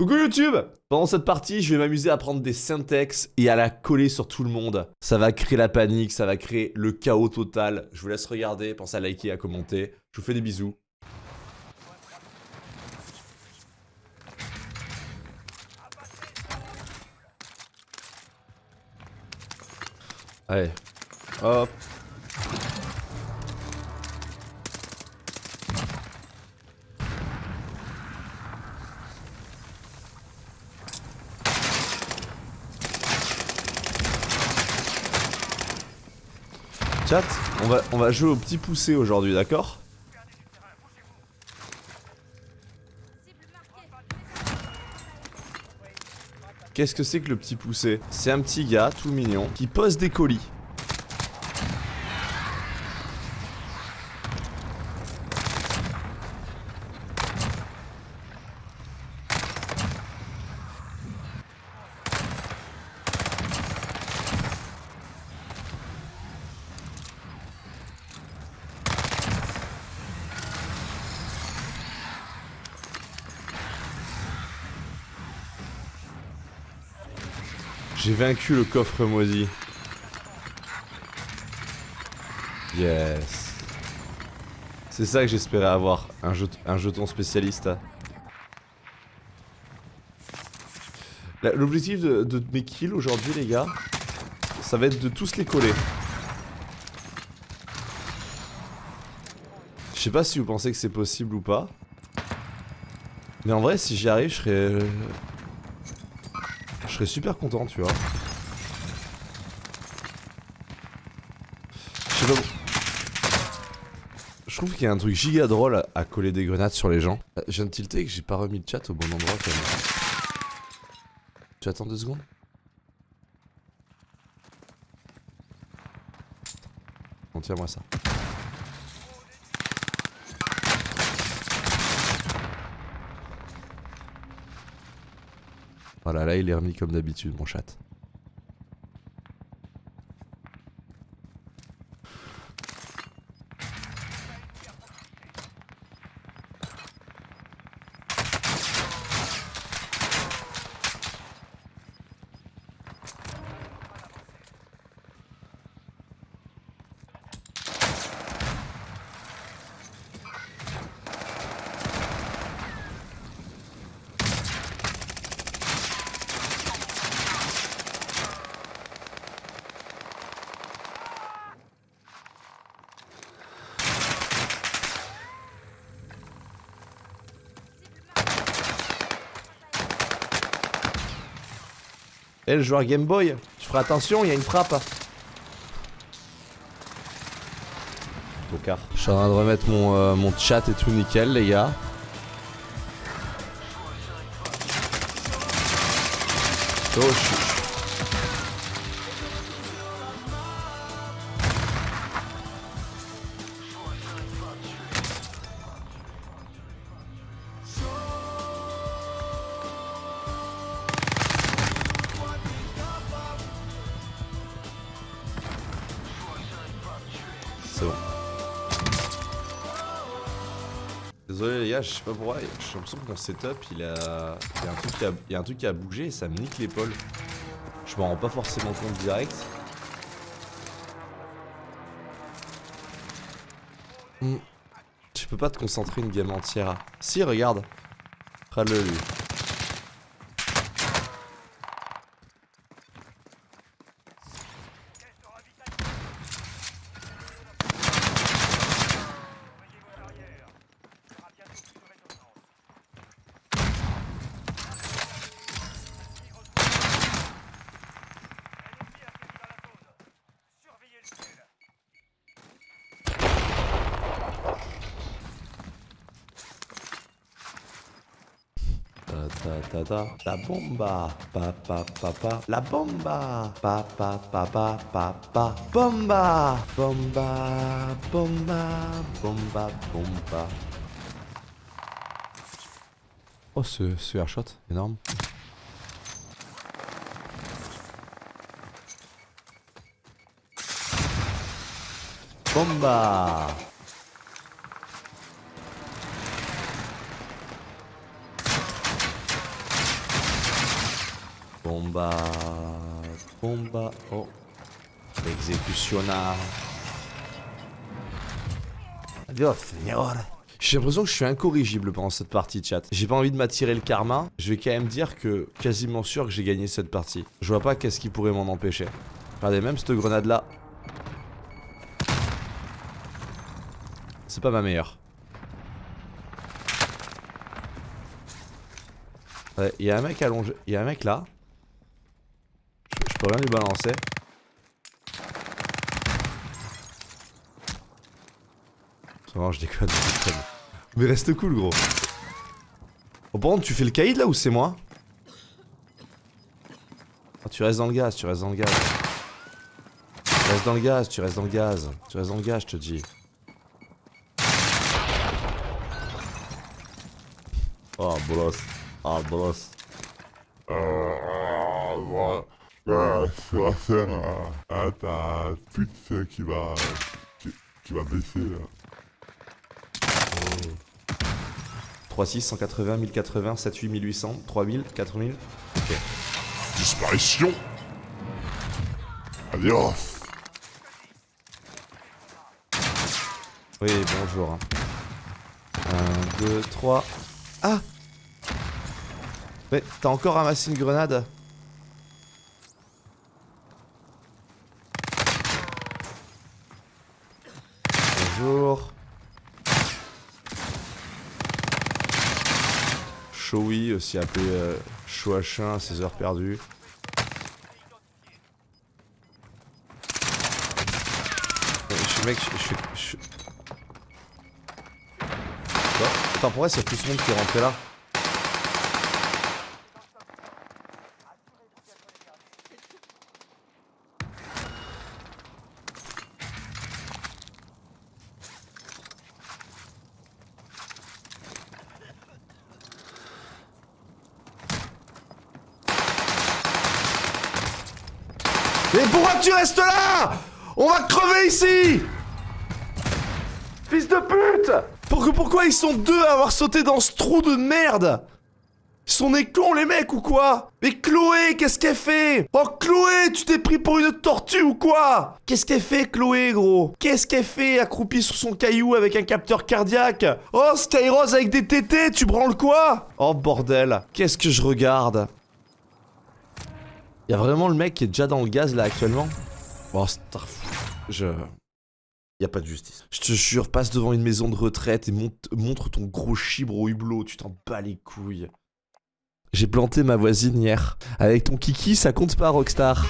Coucou YouTube Pendant cette partie, je vais m'amuser à prendre des syntax et à la coller sur tout le monde. Ça va créer la panique, ça va créer le chaos total. Je vous laisse regarder, pensez à liker, à commenter. Je vous fais des bisous. Allez, hop. Chat, on va, on va jouer au petit poussé aujourd'hui, d'accord? Qu'est-ce que c'est que le petit poussé? C'est un petit gars tout mignon qui pose des colis. J'ai vaincu le coffre maudit. Yes. C'est ça que j'espérais avoir, un, jeton spécialiste. L'objectif de, mes kills aujourd'hui les gars, ça va être de tous les coller. Je sais pas si vous pensez que c'est possible ou pas. Mais en vrai si j'y arrive je serais serais super content, tu vois. Je sais pas... Je trouve qu'il y a un truc giga drôle à coller des grenades sur les gens. Euh, je viens de tilter que j'ai pas remis le chat au bon endroit quand même. Tu attends deux secondes Bon tiens moi ça. Voilà, là il est remis comme d'habitude mon chat. Eh le joueur Game Boy, je ferai attention, il y a une frappe. Je suis en train de remettre mon, euh, mon chat et tout nickel les gars. Oh, je, Désolé les gars, je sais pas pourquoi, j'ai l'impression que mon setup il a... Il y, a un truc qui a... Il y a un truc qui a bougé et ça me nique l'épaule. Je m'en rends pas forcément compte direct. Hmm. Tu peux pas te concentrer une game entière. Si, regarde. Regarde-le lui. Ta ta la bomba. Pa pa pa pa. La bomba. Pa pa pa pa pa pa. Bomba. Bomba. Bomba. Bomba. Bomba. Oh ce, ce airshot énorme. Bomba Bomba. Bomba. Oh. Executiona. Adios, señor. J'ai l'impression que je suis incorrigible pendant cette partie, chat. J'ai pas envie de m'attirer le karma. Je vais quand même dire que quasiment sûr que j'ai gagné cette partie. Je vois pas qu'est-ce qui pourrait m'en empêcher. Regardez, même cette grenade là. C'est pas ma meilleure. Ouais, il y a un mec allongé. Il y a un mec là. Peux rien lui balancer. Non, je déconne. Mais reste cool, gros. Oh, par contre, tu fais le caïd là ou c'est moi? Ah, tu restes dans le gaz, tu restes dans le gaz. Tu restes dans le gaz, tu restes dans le gaz. Tu restes dans le gaz, je te dis. Oh, bolos. Ah, bolos. Euh, voilà. Voilà, ça va faire à, à ta pute qui va, qui, qui va baisser là. 3, 6, 180, 1080, 7, 8, 1800, 3000, 4000. Ok. Disparition Adios Oui, bonjour. 1, 2, 3. Ah Mais t'as encore ramassé une grenade? Bonjour. Aussi appelé euh, Chouachin à ses heures perdues. Euh, Je suis mec, je Quoi? Attends, pourquoi c'est tout ce monde qui est rentré là Mais pourquoi tu restes là On va crever ici Fils de pute Pourquoi, pourquoi ils sont deux à avoir sauté dans ce trou de merde Ils sont des cons les mecs ou quoi Mais Chloé, qu'est-ce qu'elle fait Oh Chloé, tu t'es pris pour une tortue ou quoi Qu'est-ce qu'elle fait Chloé gros Qu'est-ce qu'elle fait accroupie sur son caillou avec un capteur cardiaque Oh Skyrose avec des tétés, tu branles quoi Oh bordel, qu'est-ce que je regarde Y'a vraiment le mec qui est déjà dans le gaz là actuellement? Oh, Starf... Je... Y a pas de justice. Je te jure, passe devant une maison de retraite et montre ton gros chibre au hublot, tu t'en bats les couilles. J'ai planté ma voisine hier. Avec ton kiki, ça compte pas, Rockstar.